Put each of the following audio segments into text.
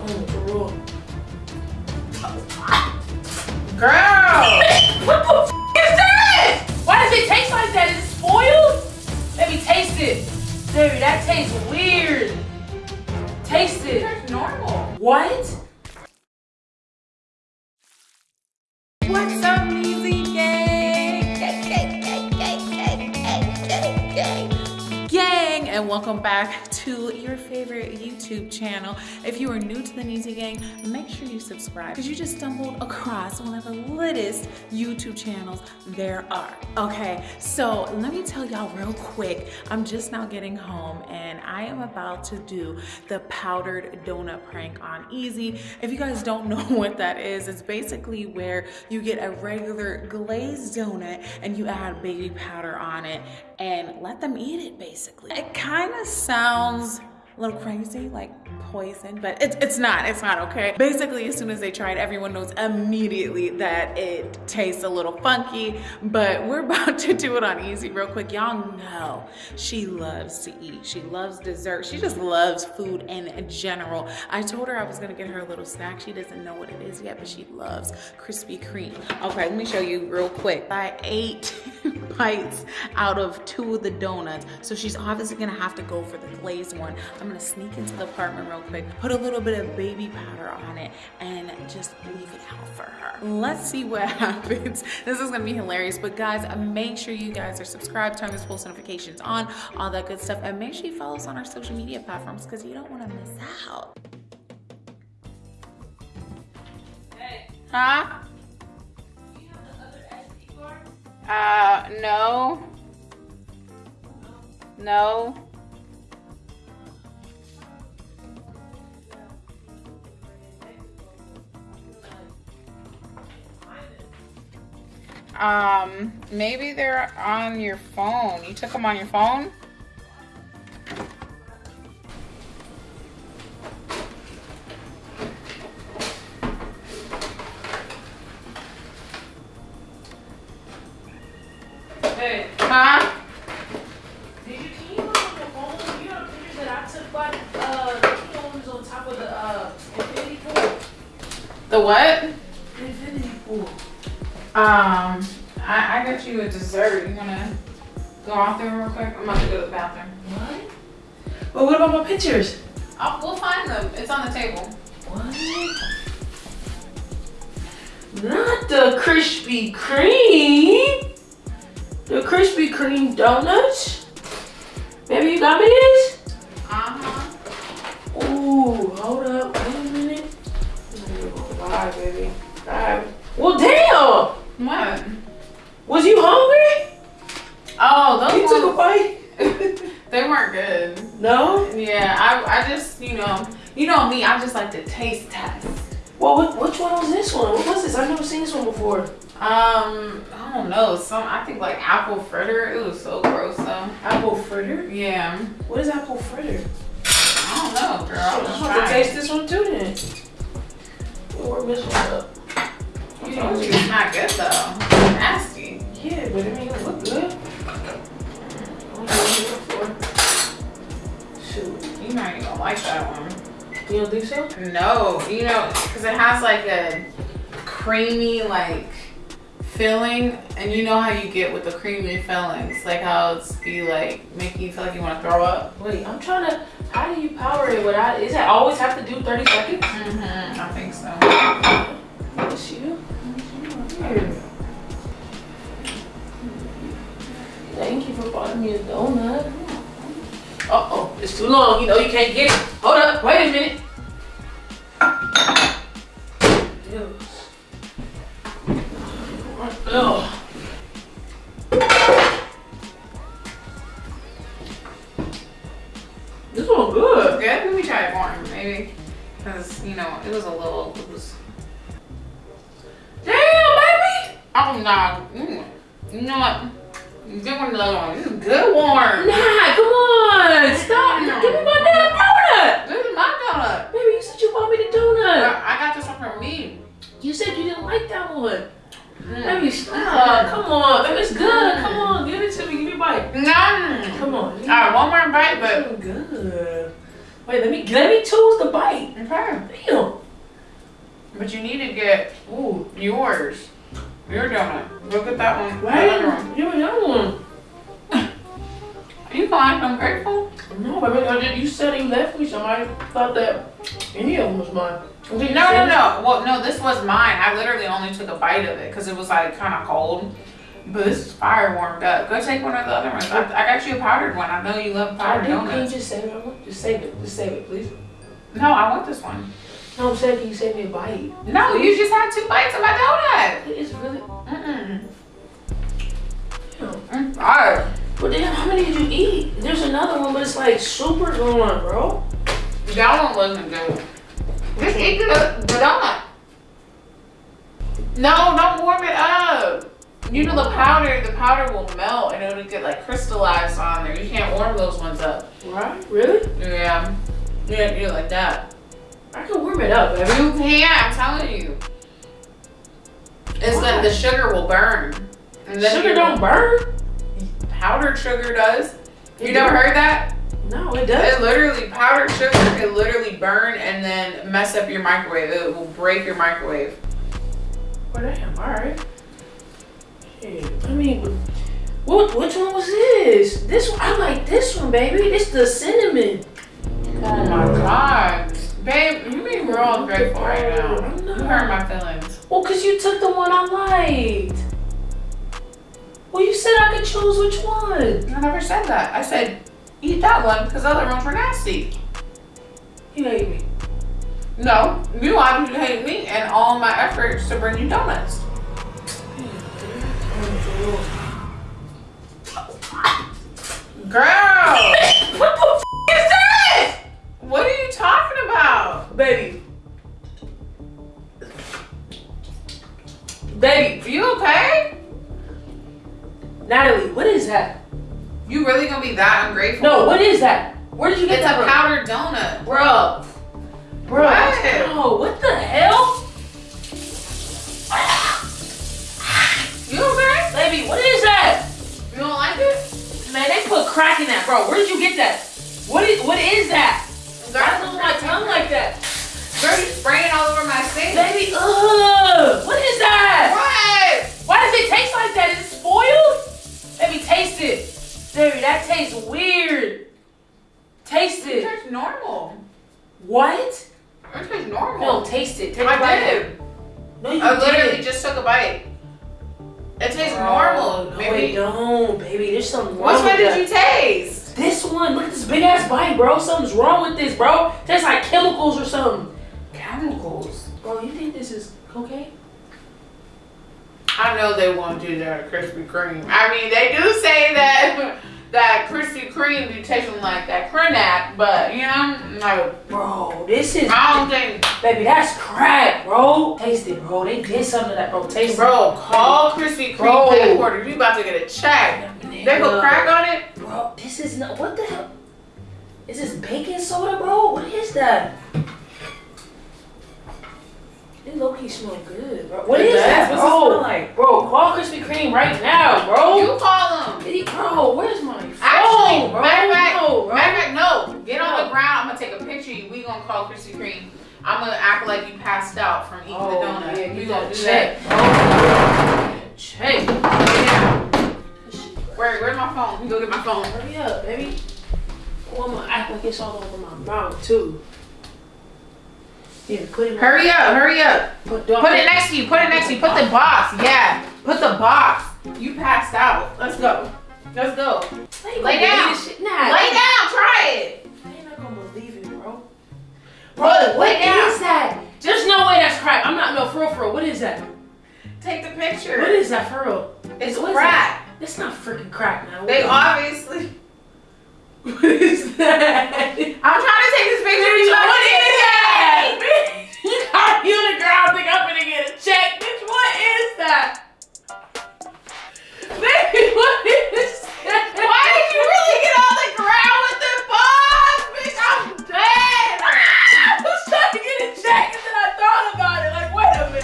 Oh. Girl! what the f is that? Why does it taste like that? Is it spoiled? Let me taste it. Baby, that tastes weird. Taste it. That's normal. What? What's up, Easy Gang? Gang, gang, gang, gang, gang, gang, gang. Gang, and welcome back to your favorite YouTube channel. If you are new to the Neezy Gang, make sure you subscribe because you just stumbled across one of the latest YouTube channels there are. Okay, so let me tell y'all real quick. I'm just now getting home and I am about to do the powdered donut prank on Easy. If you guys don't know what that is, it's basically where you get a regular glazed donut and you add baby powder on it and let them eat it basically. It kind of sounds a little crazy, like poison, but it's, it's not, it's not, okay? Basically, as soon as they try it, everyone knows immediately that it tastes a little funky, but we're about to do it on easy real quick. Y'all know she loves to eat. She loves dessert. She just loves food in general. I told her I was gonna get her a little snack. She doesn't know what it is yet, but she loves Krispy Kreme. Okay, let me show you real quick. I ate bites out of two of the donuts, so she's obviously gonna have to go for the glazed one. I'm gonna sneak into the apartment real quick, put a little bit of baby powder on it, and just leave it out for her. Let's see what happens. This is gonna be hilarious, but guys, make sure you guys are subscribed, turn those post notifications on, all that good stuff, and make sure you follow us on our social media platforms because you don't wanna miss out. Hey, Huh? Uh, no. No. Um, maybe they're on your phone. You took them on your phone? Dessert. You wanna go out there real quick? I'm about to go to the bathroom. What? But what about my pictures? Oh, we'll find them. It's on the table. What? Not the Krispy Kreme. The Krispy Kreme donuts. Maybe you got me this? Uh-huh. Ooh, hold up. Know, you know me, I just like to taste test. Well, what, which one was this one? What was this? I've never seen this one before. Um, I don't know, some, I think like apple fritter. It was so gross though. Apple fritter? Yeah. What is apple fritter? I don't know, girl. I'm gonna taste this one too then. This one up. You know, it's not good though. Nasty. Yeah, but I mean, it look good. What are you looking for? Shoot. You might even gonna like that one. You don't think so? No, you know, because it has like a creamy like filling, and you know how you get with the creamy fillings, like how it's be like making you feel like you want to throw up. Wait, I'm trying to. How do you power it without? Is it always have to do 30 seconds? Mm-hmm. I think so. Bless you. Thank you for buying me a donut. Uh oh, it's too long. You know you can't get it. Hold up, wait a minute. This one good. Good. Let me try it more, maybe, because you know it was a little loose. Damn, baby. Oh no. Mm. You know what? Get one of one. This is good warm. Nah, come on. Stop. Give me my damn donut. This is my donut. Baby, you said you bought me the donut. I I got this one from me. You said you didn't like that one. Mm. Baby, stop. Come on. Baby, it's good. Come on. Give it to me. Give me a bite. Mm. Come on. All right, one more bite, but good. Wait, let me let me choose the bite. okay. Damn. But you need to get ooh yours. Your donut. Go get that one. Why That other one. didn't you another one? You gonna act ungrateful? No, I mean, you said you left me some. I thought that any of them was mine. No, no, no. Well, no, this was mine. I literally only took a bite of it because it was like kind of cold. But this is fire warmed up. Go take one of the other ones. I, I got you a powdered one. I know you love powdered did. Can you just save it? Just save it. Just save it, please. No, I want this one. No, I'm saying, can you save me a bite? No, you just had two bites of my donut. It's really. Mm-mm. Damn. Mm, Alright. But then, how many did you eat? There's another one, but it's like super gone, bro. That one wasn't good. Just eat the, the donut. No, don't warm it up. You know the powder, the powder will melt and it'll get like crystallized on there. You can't warm those ones up. Right? Really? Yeah. You have to do it like that. I can warm it up, baby. You can't, I'm telling you. It's Why? that the sugar will burn. And then Sugar don't burn? Powdered sugar does. You It never heard that? No, it does. It literally powdered sugar can literally burn and then mess up your microwave. It will break your microwave. Oh, damn. All right. Shit. I mean, what? Which one was this? This one. I like this one, baby. It's the cinnamon. Oh my god. Babe, you mean we're all grateful right now. Oh, I'm. You hurt my feelings. Well, cause you took the one I liked. Well, you said I could choose which one. I never said that. I said eat that one because the other ones were nasty. You hate me. No, you wanted to hate me and all my efforts to bring you donuts. Baby. are You okay? Natalie, what is that? You really gonna be that ungrateful? No, what is that? Where did you get It's a that from? powdered donut. Bro. Bro. What? Bro, what the hell? You okay? Baby, what is that? You don't like it? Man, they put crack in that, bro. Where did you get that? What is what is that? Why does my tongue like that? Girl, you spraying all over my face. Baby, ugh. What is that? What? Why does it taste like that? Is it spoiled? Baby, taste it. Baby, that tastes weird. Taste It it. tastes normal. What? It tastes normal. No, taste it. Take I did. No, you I literally didn't. just took a bite. It tastes Bro, normal. No, Maybe. it don't, baby. There's something wrong Which one did that. you taste? This one, look at this big ass bite, bro. Something's wrong with this, bro. Tastes like chemicals or something. Chemicals. Bro, you think this is cocaine? I know they won't do that at Krispy Kreme. I mean, they do say that that Krispy Kreme be tasting like that Crenap, but you know, like, Bro, this is, I don't think. baby, that's crack, bro. Taste it, bro. They did something to that, bro. Taste Bro, call Krispy Kreme Bro. headquarters. You about to get a check. it. They put crack on it. Bro, this is not, what the hell? Is this baking soda, bro? What is that? It low key smell good, bro. What It is does? that, What's it bro? smell like? Bro, call Krispy Kreme right now, bro. You call them. Hey, Bro, where's my phone, Actually, bro? matter of fact, No, bro. matter fact, no. Get on the ground. I'm gonna take a picture. of you. We gonna call Krispy Kreme. I'm gonna act like you passed out from eating the Oh, donut. yeah, we you gonna gotta do check. that. Check. Oh, yeah. This Where, where's my phone? Let me go get my phone. Hurry up, baby. Oh, I'm gonna act like it's all over my mouth too. Yeah, put it. Hurry up, hurry up. Put, Put it next to you. Put it next to you. Put the box. Yeah. Put the box. You passed out. Let's go. Let's go. Lay down. Nah. Lay down. Try it. I ain't not gonna believe it, bro. Bro, what lay that? There's no way that's crack. I'm not no for real, for real. What is that? Take the picture. What is that for real? It's is crack. It's not freaking crack now. They obviously.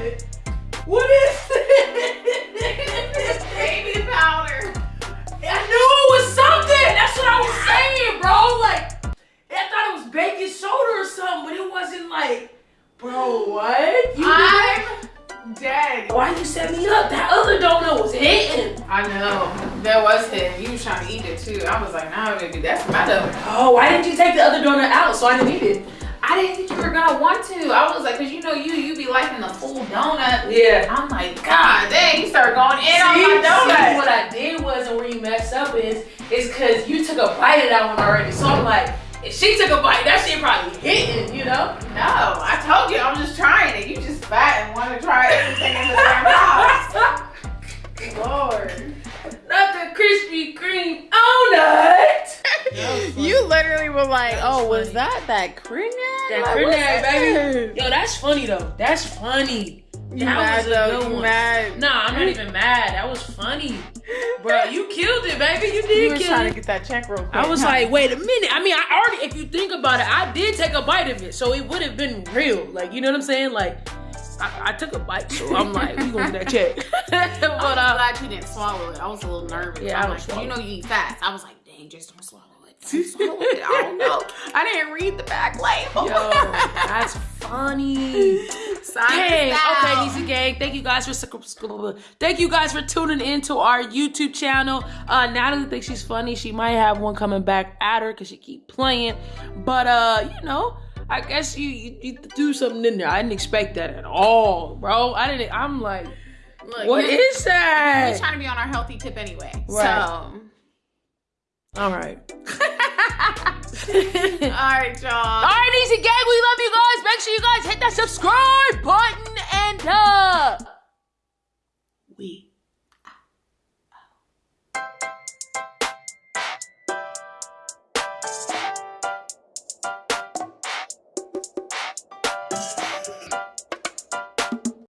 Like, wait a minute. What is this? Baby powder. I knew it was something. That's what I was saying, bro. Like, I thought it was baking soda or something, but it wasn't like, bro, what? You I dead. Why you set me up? That other donut was hitting. I know. That was him. You was trying to eat it too. I was like, nah, baby, that's my donut. Oh, why didn't you take the other donut out so I didn't eat it? I didn't think you were gonna want to. I was like, cause you know you you be liking the full donut. Yeah. I'm like, God dang, you start going in See, on my see, donut. what I did was, and where you messed up is, is because you took a bite of that one already. So I'm like, if she took a bite, that shit probably hitting, you know? No, I told you I'm just trying it. You just fat and want to try everything in the damn house. Lord. Not the Krispy Kreme donut. You literally were like, That was oh, was funny. that that crenag? That Like, crenag, that? baby. Yo, that's funny though. That's funny. You That mad was a though? good one. mad? Nah, I'm not even mad. That was funny. Bro, you killed it, baby. You You did was kill trying it. to get that check real quick. I was huh? like, wait a minute. I mean, I already, if you think about it, I did take a bite of it, so it would have been real. Like, you know what I'm saying? Like, I, I took a bite, so I'm like, we gonna get that check. But but I'm uh, glad you didn't swallow it. I was a little nervous. Yeah, I I'm don't like, 'cause swallow you know you eat fast. I was like, dang, just don't swallow it. Don't swallow it. I don't know. I didn't read the back label. yo, that's funny. Dang. us. Okay, Nisa Gang. Thank you guys for thank you guys for tuning into our YouTube channel. Uh, Natalie thinks she's funny. She might have one coming back at her because she keep playing. But uh, you know, I guess you, you you do something in there. I didn't expect that at all, bro. I didn't. I'm like, Look, what you're- We're trying to be on our healthy tip anyway. Right. All right. All right, y'all. All right, Easy Gang, we love you guys. Make sure you guys hit that subscribe button and uh